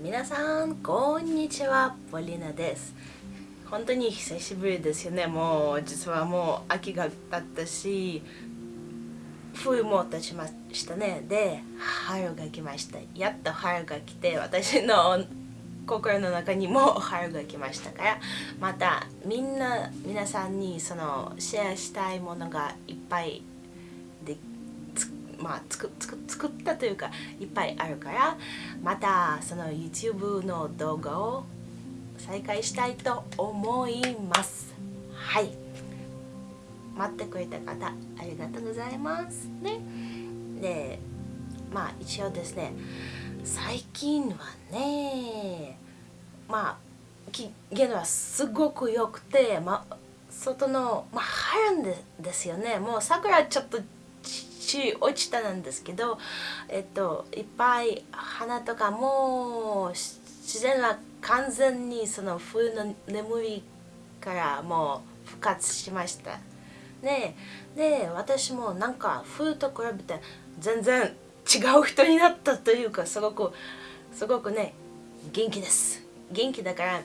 皆さんこんにちは。ポリナです。本当に久しぶりですよね。もう実はもう秋が経ったし冬も経ちましたね。で春が来ました。やっと春が来て私の心の中にも春が来ましたからまたみんな皆さんにそのシェアしたいものがいっぱいまあ、つくつく作ったというかいっぱいあるからまたその YouTube の動画を再開したいと思います。はい。待ってくれた方ありがとうございますね。でまあ一応ですね最近はねまあ期限はすごく良くて、ま、外の、まあ、春でですよね。もう桜ちょっとち落ちたなんですけど、えっと、いっぱい花とかもう自然は完全にその冬の眠りからもう復活しました。ねで私もなんか冬と比べて全然違う人になったというかすごくすごくね元気です。元気だから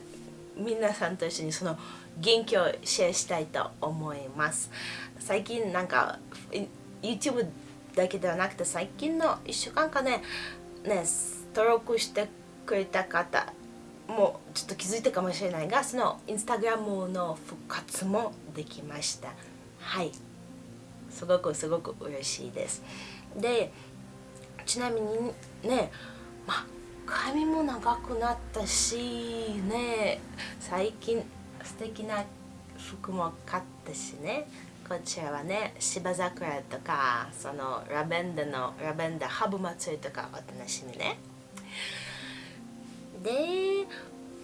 皆さんと一緒にその元気をシェアしたいと思います。最近なんか YouTube だけではなくて最近の1週間かねね登録してくれた方もちょっと気づいたかもしれないがそのインスタグラムの復活もできました。はい。すごくすごく嬉しいです。でちなみにねまあ髪も長くなったしね最近素敵な服も買ったしねこちらはね芝桜とかそのラベンダのラベンダハブ祭りとかお楽しみね。で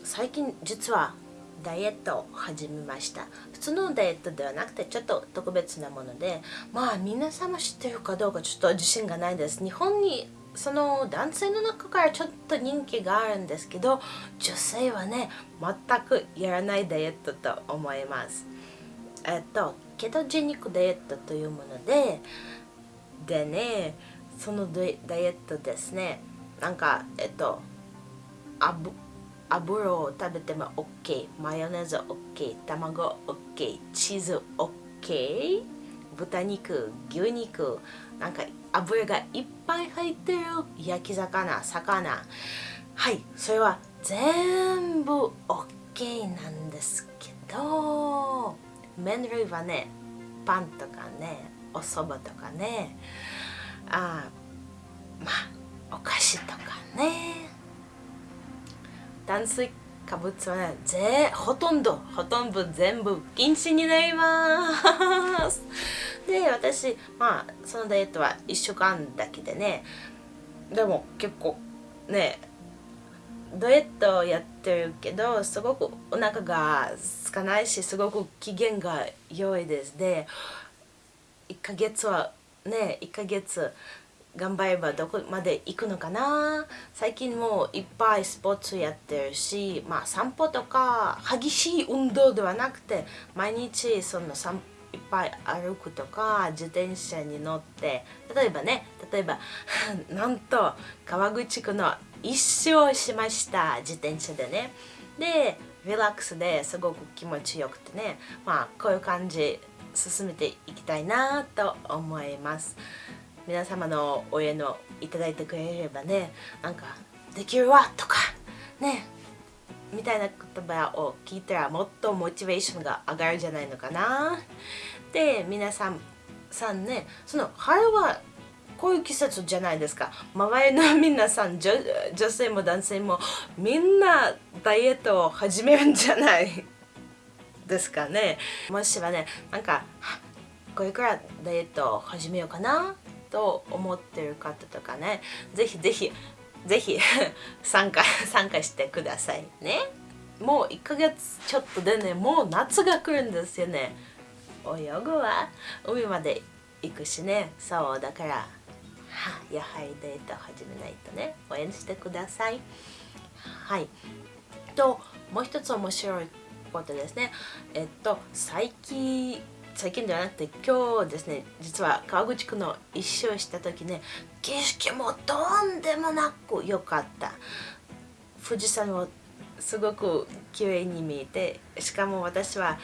最近実はダイエットを始めました。普通のダイエットではなくてちょっと特別なものでまあ皆様知ってるかどうかちょっと自信がないです。日本にその男性の中からちょっと人気があるんですけど女性はね全くやらないダイエットと思います。えっとケトジェニックダイエットというものででねそのダイエットですねなんかえっと油を食べても OK マヨネーズ OK 卵 OK チーズ OK 豚肉牛肉なんか油がいっぱい入ってる焼き魚魚。はいそれは全部 OK なんですけど麺類はねパンとかねお蕎麦とかねあまあお菓子とかね。炭水化物はねぜほとんどほとんど全部禁止になります。で私まあそのダイエットは1週間だけでね。でも結構ねダイエットやってるけどすごくお腹が空かないしすごく機嫌が良いです。で1ヶ月はね1ヶ月頑張ればどこまで行くのかな。最近もいっぱいスポーツやってるし、まあ、散歩とか激しい運動ではなくて毎日その散歩いっぱい歩くとか自転車に乗って例えばね例えば なんと川口区の一周しました自転車でね。でリラックスですごく気持ちよくてね。まあこういう感じ進めていきたいなと思います。皆様の応援をいただいてくれればねなんかできるわとかね。みたいな言葉を聞いたらもっとモチベーションが上がるんじゃないのかな。で皆さんさんねその春はこういう季節じゃないですか。周りの皆さん女女性も男性もみんなダイエットを始めるんじゃない？ですかね。もしはねなんかこれからダイエットを始めようかなと思ってる方とかねぜひぜひぜひ参加 参加してくださいね。もう1ヶ月ちょっとでねもう夏が来るんですよね。泳ぐは海まで行くしね。そうだからはやはりデート始めないとね。応援してください。はい。ともう一つ面白いことですね。えっと最近最近ではなくて今日ですね実は川口区の一周した時ね景色もとんでもなく良かった。富士山をすごく綺麗に見えてしかも私は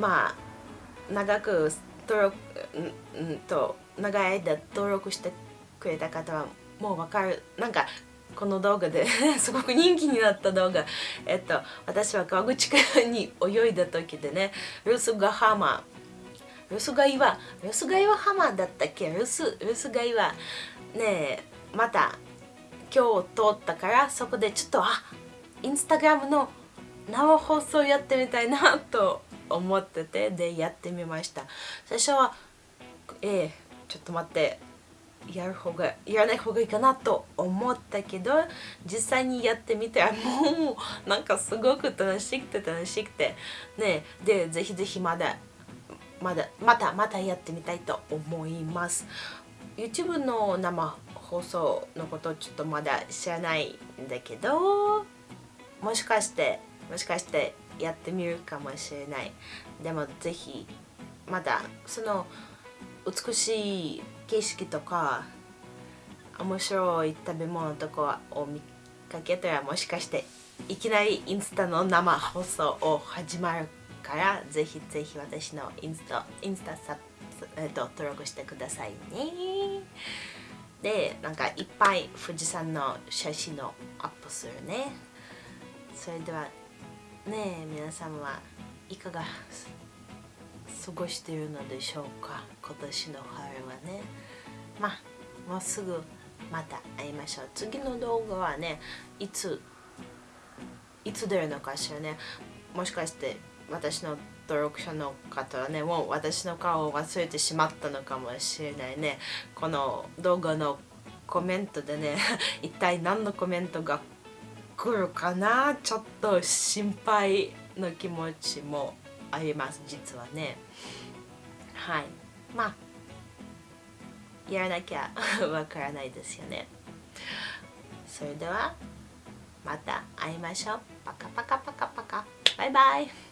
まあ長く登録うんと長い間登録してくれた方はもうわかる。なんかこの動画で すごく人気になった動画。えっと私は川口湖に泳いだ時でねルースガハマ浜ルスガ岩ルスガ岩浜だったっけ？ルスルスガ岩ねえまた今日通ったからそこでちょっとあインスタグラムの生放送やってみたいなと思っててでやってみました。最初はえー、ちょっと待ってやる方がやらない方がいいかなと思ったけど実際にやってみたらもうなんかすごく楽しくて楽しくてねでぜひぜひまだまだまたまたやってみたいと思います。YouTube の生放送のことちょっとまだ知らないんだけどもしかしてもしかしてやってみるかもしれない。でもぜひまだその美しい景色とか面白い食べ物とかを見かけたらもしかしていきなりインスタの生放送を始まるからぜひぜひ私のインスタインスタサえっと登録してくださいね。でなんかいっぱい富士山の写真をアップするね。それではねえ皆さんはいかが過ごしているのでしょうか？今年の春はね。まあもうすぐまた会いましょう。次の動画はねいついつ出るのかしらね。もしかして私の登録者の方はねもう私の顔を忘れてしまったのかもしれないね。この動画のコメントでね 一体何のコメントが来るかな？ちょっと心配の気持ちもあります実はね。はい。まあやらなきゃ わからないですよね。それではまた会いましょう。パカパカパカパカ。バイバイ。